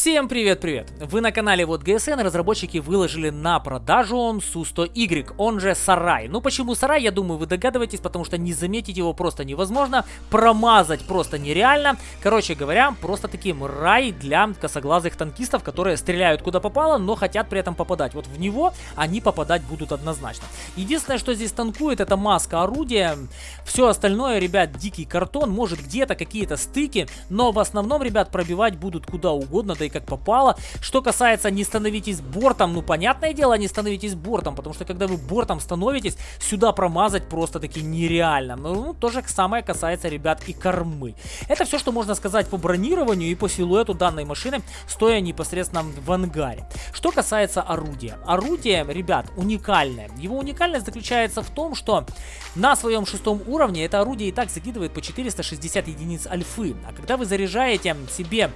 Всем привет-привет! Вы на канале Вот ГСН, разработчики выложили на продажу он Су-100Y, он же Сарай. Ну почему Сарай, я думаю, вы догадываетесь, потому что не заметить его просто невозможно, промазать просто нереально. Короче говоря, просто таким рай для косоглазых танкистов, которые стреляют куда попало, но хотят при этом попадать. Вот в него они попадать будут однозначно. Единственное, что здесь танкует, это маска орудия. Все остальное, ребят, дикий картон, может где-то какие-то стыки, но в основном, ребят, пробивать будут куда угодно, да и как попало. Что касается не становитесь бортом, ну понятное дело, не становитесь бортом, потому что когда вы бортом становитесь, сюда промазать просто таки нереально. Ну, ну то же самое касается, ребят, и кормы. Это все, что можно сказать по бронированию и по силуэту данной машины, стоя непосредственно в ангаре. Что касается орудия. Орудие, ребят, уникальное. Его уникальность заключается в том, что на своем шестом уровне это орудие и так закидывает по 460 единиц альфы. А когда вы заряжаете себе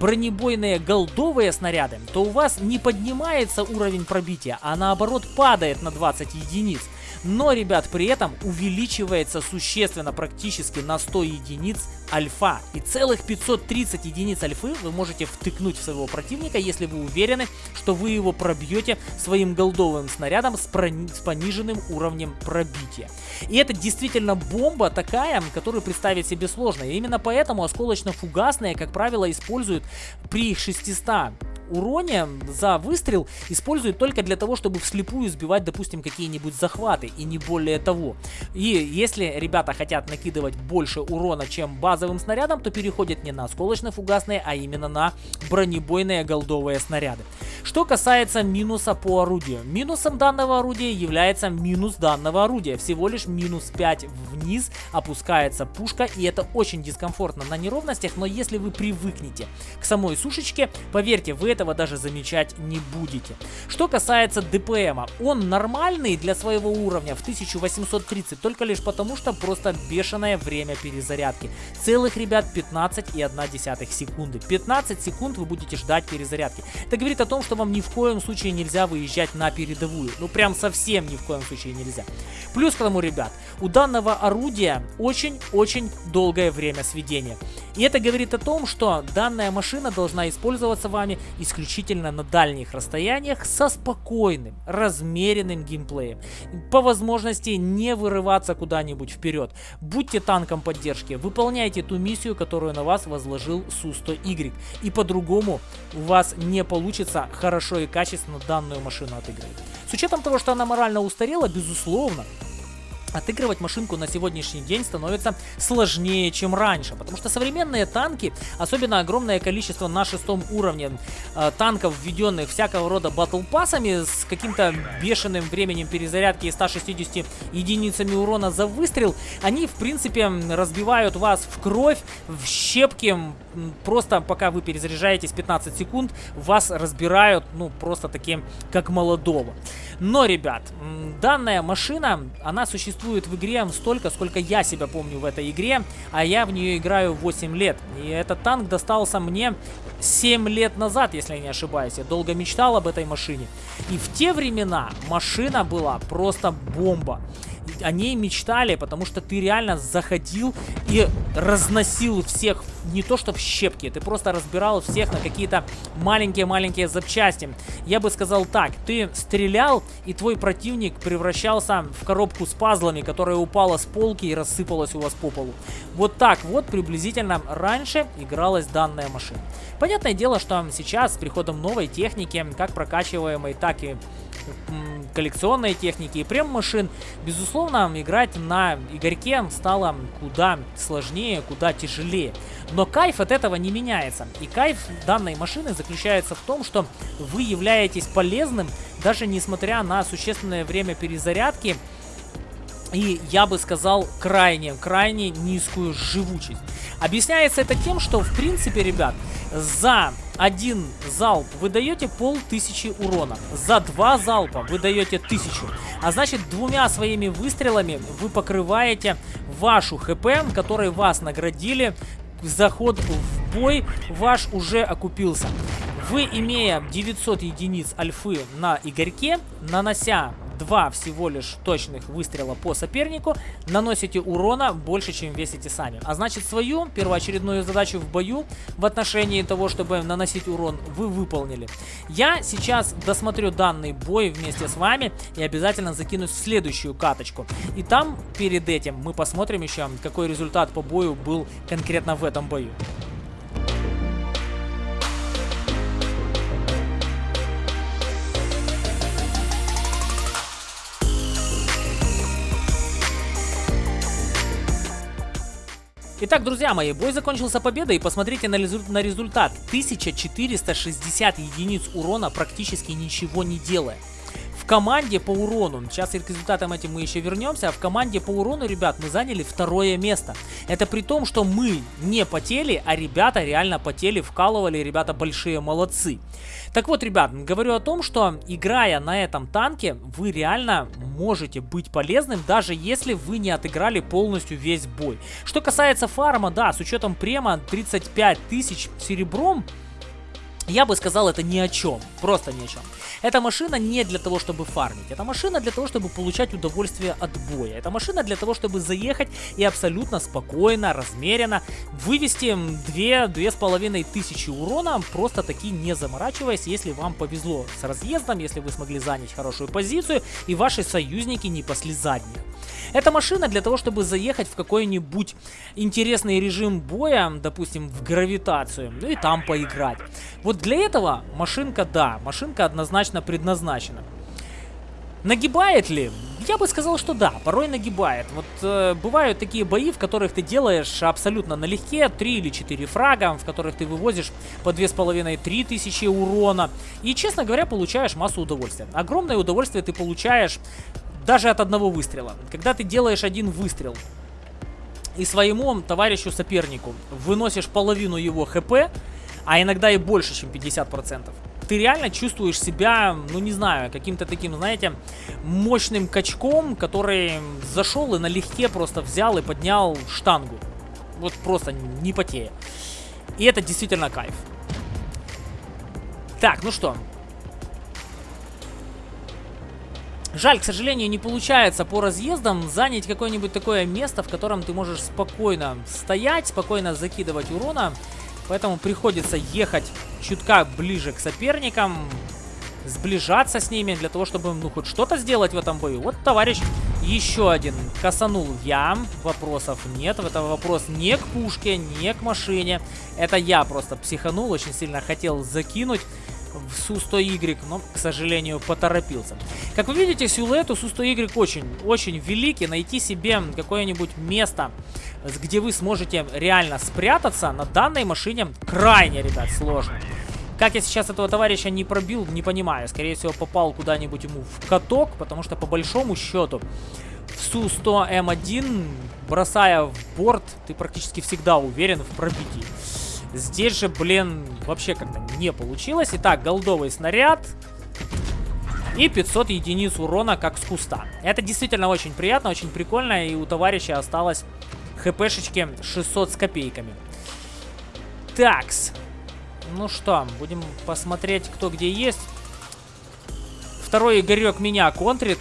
бронебойные голдовые снаряды, то у вас не поднимается уровень пробития, а наоборот падает на 20 единиц. Но, ребят, при этом увеличивается существенно, практически на 100 единиц альфа. И целых 530 единиц альфы вы можете втыкнуть в своего противника, если вы уверены, что вы его пробьете своим голдовым снарядом с, с пониженным уровнем пробития. И это действительно бомба такая, которую представить себе сложно. И именно поэтому осколочно-фугасные, как правило, используют при 600 уроне за выстрел используют только для того, чтобы вслепую сбивать, допустим, какие-нибудь захваты и не более того. И если ребята хотят накидывать больше урона, чем базовым снарядом, то переходят не на осколочно-фугасные, а именно на бронебойные голдовые снаряды. Что касается минуса по орудию. Минусом данного орудия является минус данного орудия. Всего лишь минус 5 вниз опускается пушка, и это очень дискомфортно на неровностях, но если вы привыкнете к самой сушечке, поверьте, вы этого даже замечать не будете. Что касается ДПМа, он нормальный для своего уровня в 1830, только лишь потому, что просто бешеное время перезарядки. Целых, ребят, 15,1 секунды. 15 секунд вы будете ждать перезарядки. Это говорит о том, что вам ни в коем случае нельзя выезжать на передовую. Ну, прям совсем ни в коем случае нельзя. Плюс к тому, ребят, у данного орудия очень-очень долгое время сведения. И это говорит о том, что данная машина должна использоваться вами исключительно на дальних расстояниях со спокойным, размеренным геймплеем. По возможности не вырываться куда-нибудь вперед. Будьте танком поддержки, выполняйте ту миссию, которую на вас возложил Су-100Y. И по-другому у вас не получится хорошо и качественно данную машину отыграть. С учетом того, что она морально устарела, безусловно, отыгрывать машинку на сегодняшний день становится сложнее, чем раньше. Потому что современные танки, особенно огромное количество на шестом уровне э, танков, введенных всякого рода батл пассами с каким-то бешеным временем перезарядки и 160 единицами урона за выстрел, они, в принципе, разбивают вас в кровь, в щепки, просто пока вы перезаряжаетесь 15 секунд, вас разбирают, ну, просто таким, как молодого. Но, ребят, данная машина, она существует в игре столько, сколько я себя помню в этой игре, а я в нее играю 8 лет. И этот танк достался мне 7 лет назад, если я не ошибаюсь. Я долго мечтал об этой машине. И в те времена машина была просто бомба о ней мечтали, потому что ты реально заходил и разносил всех не то что в щепки, ты просто разбирал всех на какие-то маленькие-маленькие запчасти. Я бы сказал так, ты стрелял, и твой противник превращался в коробку с пазлами, которая упала с полки и рассыпалась у вас по полу. Вот так вот приблизительно раньше игралась данная машина. Понятное дело, что сейчас с приходом новой техники, как прокачиваемой, так и коллекционной техники и прем-машин, безусловно, играть на Игорьке стало куда сложнее, куда тяжелее. Но кайф от этого не меняется. И кайф данной машины заключается в том, что вы являетесь полезным, даже несмотря на существенное время перезарядки, и я бы сказал крайне, крайне низкую живучесть. Объясняется это тем, что в принципе, ребят, за один залп вы даете полтысячи урона. За два залпа вы даете тысячу. А значит, двумя своими выстрелами вы покрываете вашу хп, которой вас наградили. Заход в бой ваш уже окупился. Вы, имея 900 единиц альфы на Игорьке, нанося два всего лишь точных выстрела по сопернику, наносите урона больше, чем весите сами. А значит, свою первоочередную задачу в бою в отношении того, чтобы наносить урон, вы выполнили. Я сейчас досмотрю данный бой вместе с вами и обязательно закинусь в следующую каточку. И там, перед этим, мы посмотрим еще, какой результат по бою был конкретно в этом бою. Итак, друзья мои, бой закончился победой и посмотрите на, на результат. 1460 единиц урона практически ничего не делая команде по урону, сейчас и к результатам этим мы еще вернемся, а в команде по урону, ребят, мы заняли второе место. Это при том, что мы не потели, а ребята реально потели, вкалывали, ребята большие молодцы. Так вот, ребят, говорю о том, что играя на этом танке, вы реально можете быть полезным, даже если вы не отыграли полностью весь бой. Что касается фарма, да, с учетом према 35 тысяч серебром, я бы сказал, это ни о чем. Просто ни о чем. Эта машина не для того, чтобы фармить. Это машина для того, чтобы получать удовольствие от боя. Это машина для того, чтобы заехать и абсолютно спокойно, размеренно вывести 2-2,5 тысячи урона, просто таки не заморачиваясь, если вам повезло с разъездом, если вы смогли занять хорошую позицию и ваши союзники не пасли задних. Эта машина для того, чтобы заехать в какой-нибудь интересный режим боя, допустим, в гравитацию, ну и там поиграть. Вот для этого машинка, да, машинка однозначно предназначена. Нагибает ли? Я бы сказал, что да, порой нагибает. Вот э, бывают такие бои, в которых ты делаешь абсолютно налегке 3 или 4 фрага, в которых ты вывозишь по 2,5-3 тысячи урона. И, честно говоря, получаешь массу удовольствия. Огромное удовольствие ты получаешь даже от одного выстрела. Когда ты делаешь один выстрел и своему товарищу сопернику выносишь половину его хп, а иногда и больше, чем 50%, ты реально чувствуешь себя, ну не знаю, каким-то таким, знаете, мощным качком, который зашел и налегке просто взял и поднял штангу. Вот просто не потея. И это действительно кайф. Так, ну что, Жаль, к сожалению, не получается по разъездам занять какое-нибудь такое место, в котором ты можешь спокойно стоять, спокойно закидывать урона. Поэтому приходится ехать чутка ближе к соперникам, сближаться с ними для того, чтобы ну хоть что-то сделать в этом бою. Вот товарищ еще один косанул я, вопросов нет. Это вопрос не к пушке, не к машине. Это я просто психанул, очень сильно хотел закинуть в Су-100Y, но, к сожалению, поторопился. Как вы видите, силуэт у Су-100Y очень, очень великий. Найти себе какое-нибудь место, где вы сможете реально спрятаться, на данной машине крайне, ребят, сложно. Как я сейчас этого товарища не пробил, не понимаю. Скорее всего, попал куда-нибудь ему в каток, потому что по большому счету в Су-100М1, бросая в борт, ты практически всегда уверен в пробитии. Здесь же, блин, вообще как-то не получилось. Итак, голдовый снаряд. И 500 единиц урона, как с куста. Это действительно очень приятно, очень прикольно. И у товарища осталось хпшечки 600 с копейками. Такс. Ну что, будем посмотреть, кто где есть. Второй Игорек меня контрит.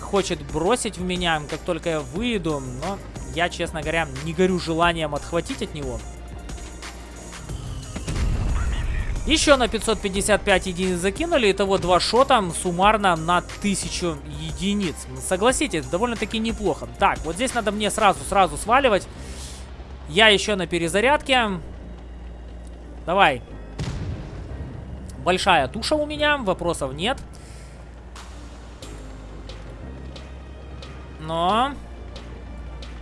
Хочет бросить в меня, как только я выйду. Но я, честно говоря, не горю желанием отхватить от него. Еще на 555 единиц закинули. Итого два шота суммарно на 1000 единиц. Согласитесь, довольно-таки неплохо. Так, вот здесь надо мне сразу-сразу сваливать. Я еще на перезарядке. Давай. Большая туша у меня, вопросов нет. Но...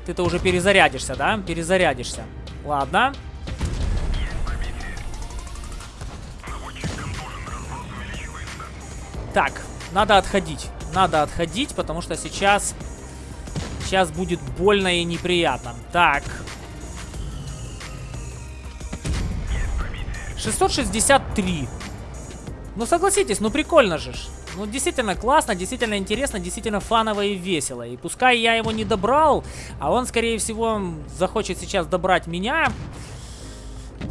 Ты-то уже перезарядишься, да? Перезарядишься. Ладно. Ладно. Так, надо отходить. Надо отходить, потому что сейчас... Сейчас будет больно и неприятно. Так. 663. Ну, согласитесь, ну прикольно же. Ну, действительно классно, действительно интересно, действительно фаново и весело. И пускай я его не добрал, а он, скорее всего, захочет сейчас добрать меня.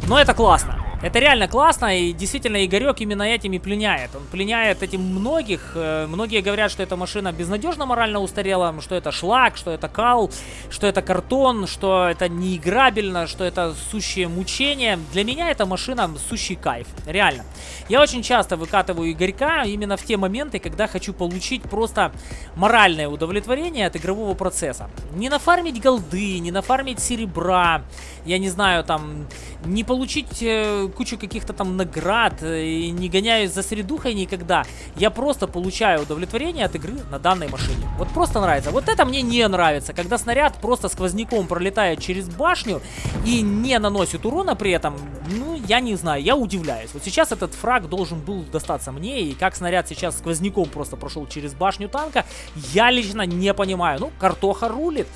Но это классно. Это реально классно, и действительно Игорек именно этими пленяет. Он пленяет этим многих. Э, многие говорят, что эта машина безнадежно морально устарела, что это шлак, что это кал, что это картон, что это неиграбельно, что это сущее мучение. Для меня эта машина сущий кайф, реально. Я очень часто выкатываю Игорька именно в те моменты, когда хочу получить просто моральное удовлетворение от игрового процесса. Не нафармить голды, не нафармить серебра, я не знаю, там, не получить э, кучу каких-то там наград, э, и не гоняюсь за средухой никогда. Я просто получаю удовлетворение от игры на данной машине. Вот просто нравится. Вот это мне не нравится, когда снаряд просто сквозняком пролетает через башню и не наносит урона при этом. Ну, я не знаю, я удивляюсь. Вот сейчас этот фраг должен был достаться мне, и как снаряд сейчас сквозняком просто прошел через башню танка, я лично не понимаю. Ну, картоха рулит.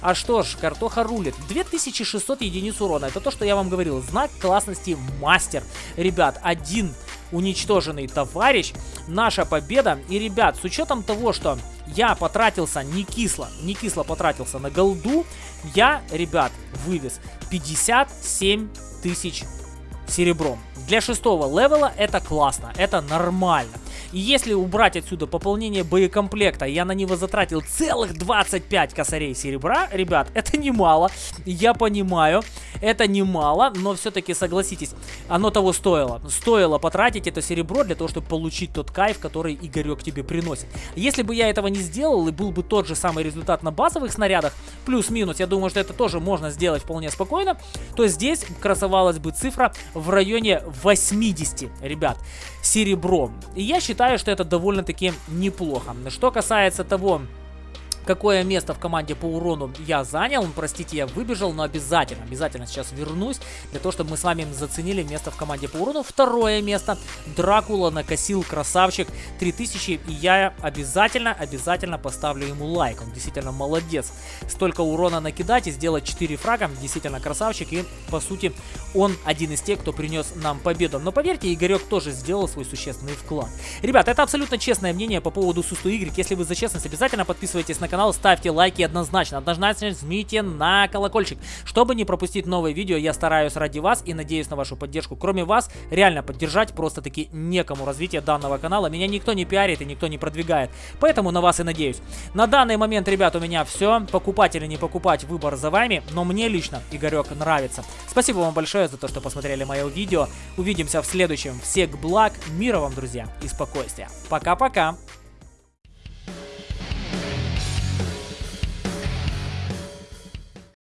А что ж, картоха рулит. 2600 единиц урона. Это то, что я вам говорил. Знак классности мастер. Ребят, один уничтоженный товарищ. Наша победа. И, ребят, с учетом того, что я потратился не кисло, не кисло потратился на голду, я, ребят, вывез 57 тысяч серебром. Для шестого левела это классно, это нормально. И если убрать отсюда пополнение боекомплекта, я на него затратил целых 25 косарей серебра, ребят, это немало. Я понимаю, это немало, но все-таки согласитесь, оно того стоило. Стоило потратить это серебро для того, чтобы получить тот кайф, который Игорек тебе приносит. Если бы я этого не сделал и был бы тот же самый результат на базовых снарядах, плюс-минус, я думаю, что это тоже можно сделать вполне спокойно, то здесь красовалась бы цифра в районе 80, ребят, серебро. И я считаю, считаю, что это довольно-таки неплохо. Что касается того, какое место в команде по урону я занял. Простите, я выбежал, но обязательно, обязательно сейчас вернусь, для того, чтобы мы с вами заценили место в команде по урону. Второе место. Дракула накосил, красавчик, 3000, и я обязательно, обязательно поставлю ему лайк. Он действительно молодец. Столько урона накидать и сделать 4 фрага, действительно красавчик, и по сути он один из тех, кто принес нам победу. Но поверьте, Игорек тоже сделал свой существенный вклад. Ребят, это абсолютно честное мнение по поводу Сусту Y. Если вы за честность, обязательно подписывайтесь на канал, ставьте лайки однозначно. Однозначно жмите на колокольчик. Чтобы не пропустить новые видео, я стараюсь ради вас и надеюсь на вашу поддержку. Кроме вас, реально поддержать просто-таки некому развитие данного канала. Меня никто не пиарит и никто не продвигает. Поэтому на вас и надеюсь. На данный момент, ребят, у меня все. Покупать или не покупать, выбор за вами. Но мне лично Игорек нравится. Спасибо вам большое за то, что посмотрели мое видео. Увидимся в следующем. Всех благ, мира вам, друзья, и спокойствия. Пока-пока.